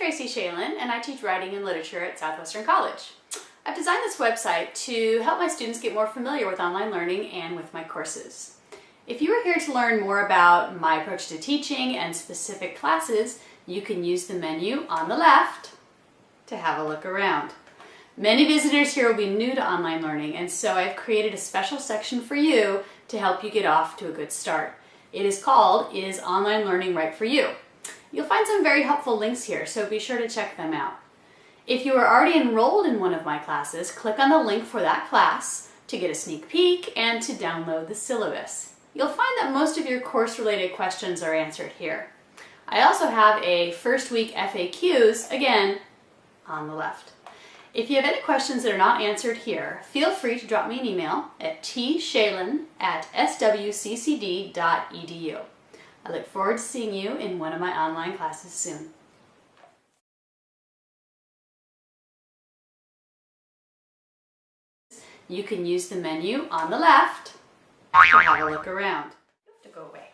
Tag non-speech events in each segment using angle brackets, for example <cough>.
Tracy Shalin and I teach writing and literature at Southwestern College. I've designed this website to help my students get more familiar with online learning and with my courses. If you are here to learn more about my approach to teaching and specific classes, you can use the menu on the left to have a look around. Many visitors here will be new to online learning and so I've created a special section for you to help you get off to a good start. It is called Is Online Learning Right For You? You'll find some very helpful links here, so be sure to check them out. If you are already enrolled in one of my classes, click on the link for that class to get a sneak peek and to download the syllabus. You'll find that most of your course-related questions are answered here. I also have a first week FAQs, again, on the left. If you have any questions that are not answered here, feel free to drop me an email at tshalin at swccd.edu. I look forward to seeing you in one of my online classes soon. You can use the menu on the left to have a look around. To go away.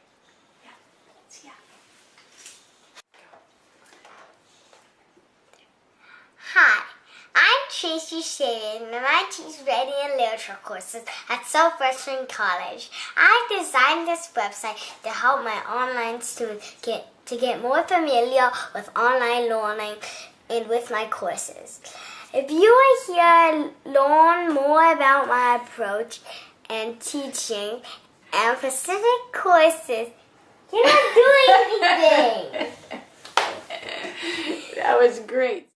Tracy Shalin and I teach writing and literature courses at Southwestern College. I designed this website to help my online students get to get more familiar with online learning and with my courses. If you are here to learn more about my approach and teaching and specific courses, you're not doing anything. <laughs> that was great.